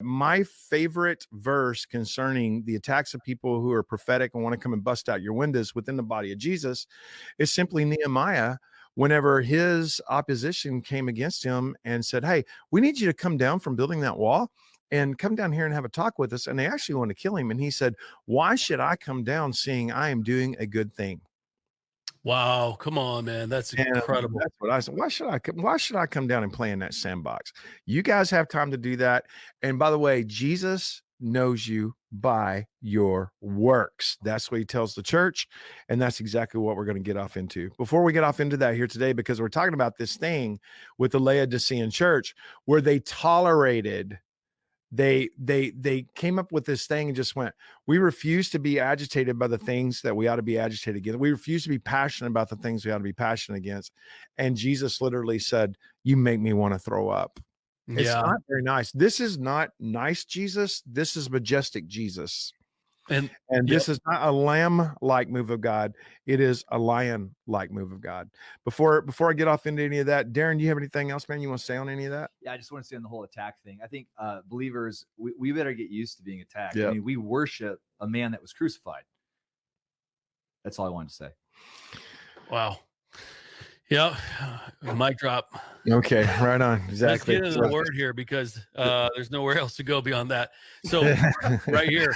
My favorite verse concerning the attacks of people who are prophetic and want to come and bust out your windows within the body of Jesus is simply Nehemiah whenever his opposition came against him and said, Hey, we need you to come down from building that wall and come down here and have a talk with us. And they actually want to kill him. And he said, Why should I come down seeing I am doing a good thing? Wow, come on, man. That's And incredible. that's what I said. Why should I come? Why should I come down and play in that sandbox? You guys have time to do that. And by the way, Jesus knows you by your works. That's what he tells the church. And that's exactly what we're going to get off into. Before we get off into that here today, because we're talking about this thing with the Laodicean church where they tolerated they they they came up with this thing and just went we refuse to be agitated by the things that we ought to be agitated against. We refuse to be passionate about the things we ought to be passionate against. And jesus literally said you make me want to throw up. It's Yeah. not very nice. This is not nice jesus. This is majestic jesus And and Yep. this is not a lamb like move of god it is a lion like move of god before before i get off into any of that darren do you have anything else man you want to say on any of that Yeah, I just want to say on the whole attack thing. I think uh, believers, we, we better get used to being attacked. Yep. I mean, we worship a man that was crucified. That's all I wanted to say. wow. Yeah. Mic drop. okay right on Let's exactly get into the word here because uh, there's nowhere else to go beyond that. So right here,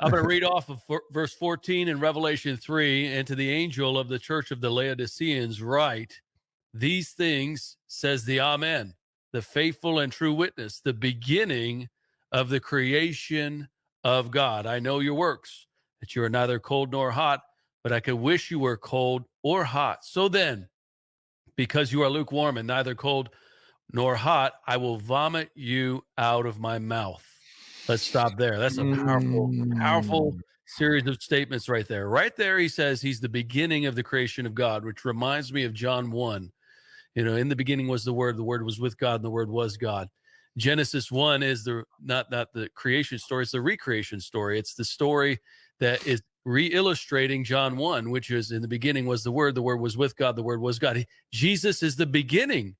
I'm going to read off of ver- verse 14 in Revelation 3. And to the angel of the church of the Laodiceans, write, These things says the Amen, the faithful and true witness, the beginning of the creation of God. I know your works, that you are neither cold nor hot, but I could wish you were cold or hot. So then, because you are lukewarm and neither cold nor hot, I will vomit you out of my mouth. Let's stop there. That's a powerful, powerful Mm. series of statements right there. Right there, he says he's the beginning of the creation of God, which reminds me of John 1. You know, in the beginning was the word, the word was with God, and the word was God. Genesis 1 is the not not the creation story, it's the recreation story. It's the story that is re-illustrating John 1, which is in the beginning was the word, the word was with God, the word was God. He- Jesus is the beginning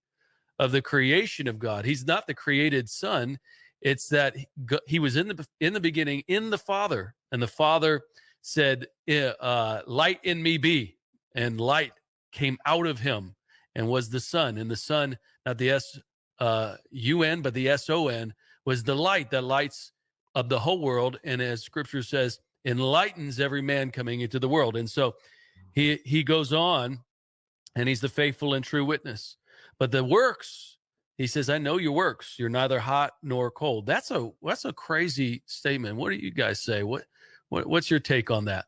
of the creation of God. He's not the created son. It's that he was in the in the beginning in the Father, and the Father said, "Eh, uh, "Light in me be," and light came out of him and was the Son, and the Son, not the S uh, U N, but the S O N, was the light that lights of the whole world, and as Scripture says, enlightens every man coming into the world. And so, he he goes on, and he's the faithful and true witness. But the works, he says, I know your works. You're neither hot nor cold. That's a that's a crazy statement. What do you guys say? What, what what's your take on that?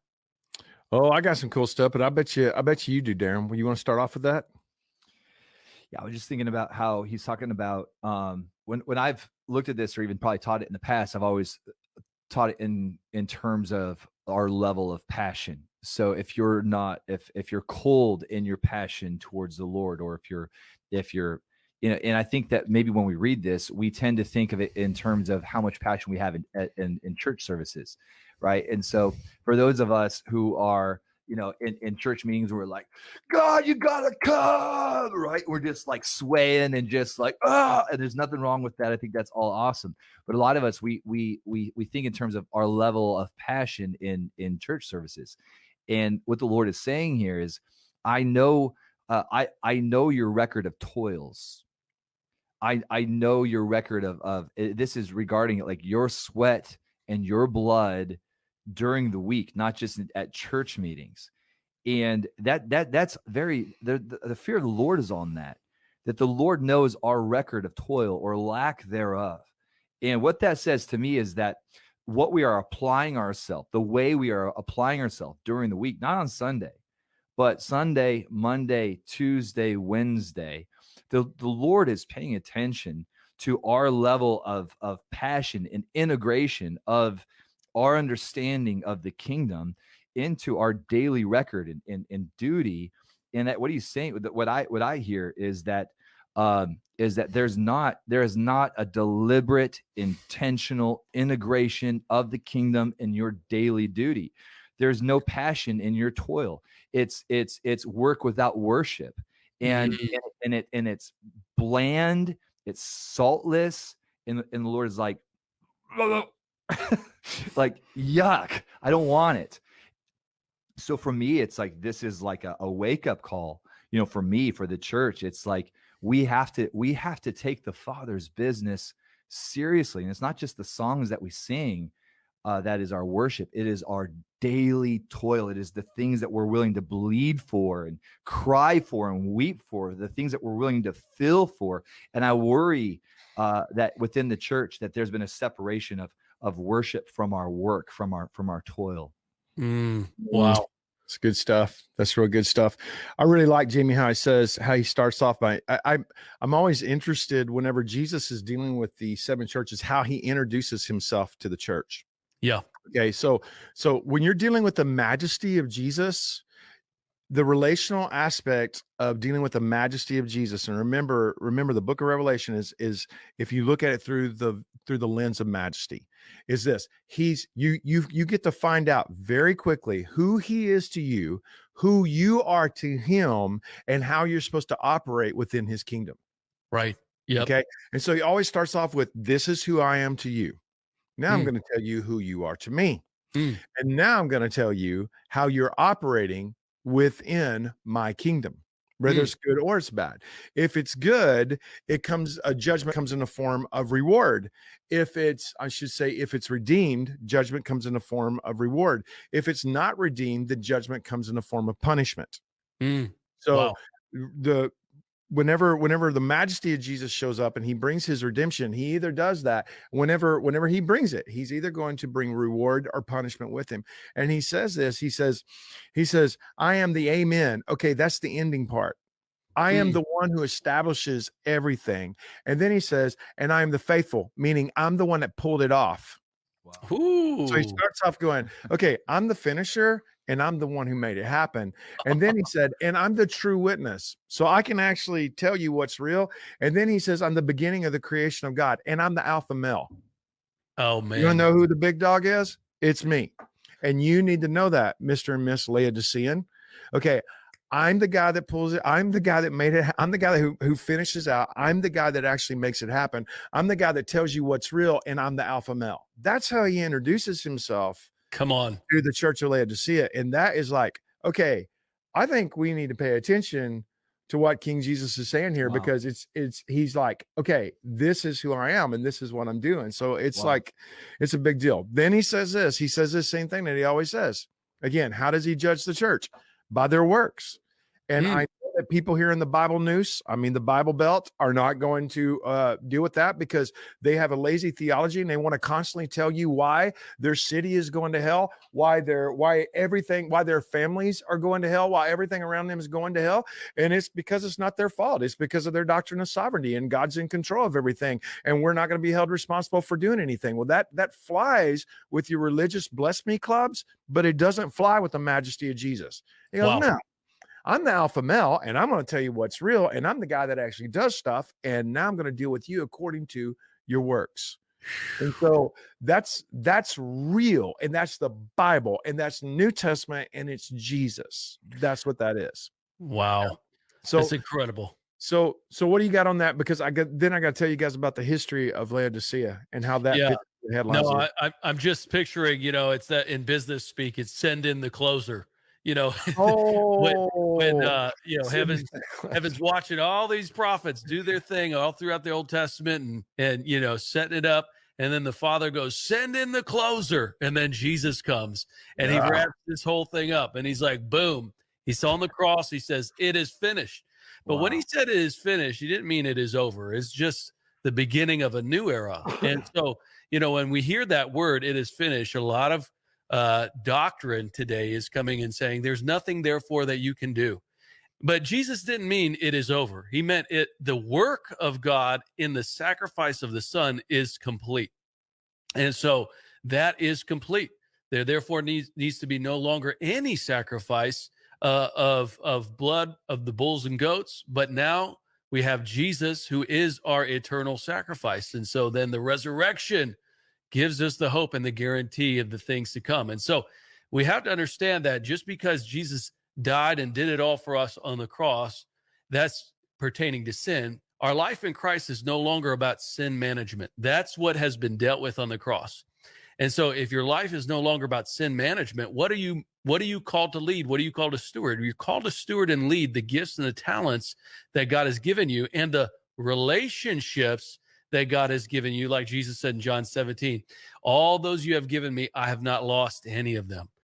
Oh, I got some cool stuff, but I bet you, I bet you you do, Darren. You want to start off with that? Yeah, I was just thinking about how he's talking about um, when when I've looked at this or even probably taught it in the past. I've always taught it in in terms of our level of passion. So if you're not if if you're cold in your passion towards the Lord, or if you're if you're you know, and I think that maybe when we read this, we tend to think of it in terms of how much passion we have in in, in church services, right? And so for those of us who are you know in, in church meetings we're like god you gotta come right? We're just like swaying and just like ah and there's nothing wrong with that. I think that's all awesome. But a lot of us we we we we think in terms of our level of passion in in church services. And what the lord is saying here is i know uh, i i know your record of toils i i know your record of of eh, this is regarding it like your sweat and your blood during the week not just at church meetings. And that that that's very the, the, the fear of the lord is on that that the lord knows our record of toil or lack thereof. And what that says to me is that what we are applying ourselves the way we are applying ourselves during the week not on sunday but sunday monday tuesday wednesday the, the lord is paying attention to our level of of passion and integration of our understanding of the kingdom into our daily record and, and, and duty. And that what he's saying what i what i hear is that um is that there's not there is not a deliberate intentional integration of the kingdom in your daily duty. There's no passion in your toil. It's it's it's work without worship and Mm. and, and it and it's bland it's saltless and, and the lord is like like yuck i don't want it so for me it's like this is like a, a wake up call you know for me for the church it's like we have to we have to take the father's business seriously and it's not just the songs that we sing uh, that is our worship it is our daily toil it is the things that we're willing to bleed for and cry for and weep for the things that we're willing to fill for and i worry uh, that within the church that there's been a separation of of worship from our work from our from our toil Mm, wow. It's good stuff. That's real good stuff. I really like Jamie how he says how he starts off by I, I I'm always interested whenever Jesus is dealing with the seven churches, how he introduces himself to the church. Yeah. Okay. So so when you're dealing with the majesty of Jesus, the relational aspect of dealing with the majesty of Jesus and remember remember the book of revelation is is if you look at it through the through the lens of majesty is this he's you you you get to find out very quickly who he is to you who you are to him and how you're supposed to operate within his kingdom Right. Yeah. okay and so he always starts off with this is who i am to you now i'm Mm. going to tell you who you are to me Mm. and now i'm going to tell you how you're operating within my kingdom whether Mm. it's good or it's bad if it's good it comes a judgment comes in the form of reward if it's i should say if it's redeemed judgment comes in the form of reward if it's not redeemed the judgment comes in the form of punishment Mm, so wow. the whenever whenever the majesty of Jesus shows up and he brings his redemption, he either does that whenever whenever he brings it, he's either going to bring reward or punishment with him. And he says this, he says he says, "I am the amen." Okay, that's the ending part. I am Mm. the one who establishes everything. And then he says, "And I am the faithful," meaning I'm the one that pulled it off. Ooh. So he starts off going, okay, I'm the finisher and I'm the one who made it happen. And then he said, and I'm the true witness. So I can actually tell you what's real. And then he says, I'm the beginning of the creation of God and I'm the alpha male. oh man. You want to know who the big dog is? It's me. And you need to know that, Mr. and Miss Laodicean. Okay. I'm the guy that pulls it. I'm the guy that made it. I'm the guy who, who finishes out. I'm the guy that actually makes it happen. I'm the guy that tells you what's real, and I'm the alpha male. That's how he introduces himself Come on. to the church of Laodicea. And that is like, okay, I think we need to pay attention to what King Jesus is saying here Wow. because it's it's he's like, okay, this is who I am and this is what I'm doing. So it's Wow. like it's a big deal. Then he says this, he says this same thing that he always says. Again, how does he judge the church? By their works. And Mm. I people here in the Bible news, I mean the Bible belt, are not going to uh, deal with that because they have a lazy theology and they want to constantly tell you why their city is going to hell, why their why everything, why their families are going to hell, why everything around them is going to hell, and it's because it's not their fault. It's because of their doctrine of sovereignty and God's in control of everything, and we're not going to be held responsible for doing anything. Well, that that flies with your religious bless me clubs, but it doesn't fly with the majesty of Jesus. Goes, Wow. no. I'm the alpha male, and I'm going to tell you what's real, and I'm the guy that actually does stuff, and now I'm going to deal with you according to your works. And so that's that's real, and that's the Bible, and that's New Testament, and it's Jesus. That's what that is. Wow. So That's incredible. so so what do you got on that? Because I got then I got to tell you guys about the history of Laodicea and how that Yeah. the headlines. No. I, I, I'm just picturing, you know, it's that in business speak, it's send in the closer. You know, oh, when uh, you know heaven's heaven's watching all these prophets do their thing all throughout the Old Testament and and you know setting it up, and then the Father goes, "Send in the closer," and then Jesus comes and he wraps this whole thing up, and he's like, "Boom!" He's on the cross. He says, "It is finished." But when he said it is finished, he didn't mean it is over. It's just the beginning of a new era. and so, you know, when we hear that word, it is finished, a lot of uh, doctrine today is coming and saying, there's nothing, therefore, that you can do. But Jesus didn't mean it is over. He meant it, the work of God in the sacrifice of the Son is complete. And so that is complete. There therefore needs needs to be no longer any sacrifice uh, of of blood of the bulls and goats, but now we have Jesus who is our eternal sacrifice. And so then the resurrection gives us the hope and the guarantee of the things to come. And so we have to understand that just because Jesus died and did it all for us on the cross, that's pertaining to sin. our life in Christ is no longer about sin management. That's what has been dealt with on the cross. And so if your life is no longer about sin management, what are you what are you called to lead? What are you called to steward? You're called to steward and lead the gifts and the talents that God has given you and the relationships that God has given you like Jesus said in John 17. All those you have given me, I have not lost any of them.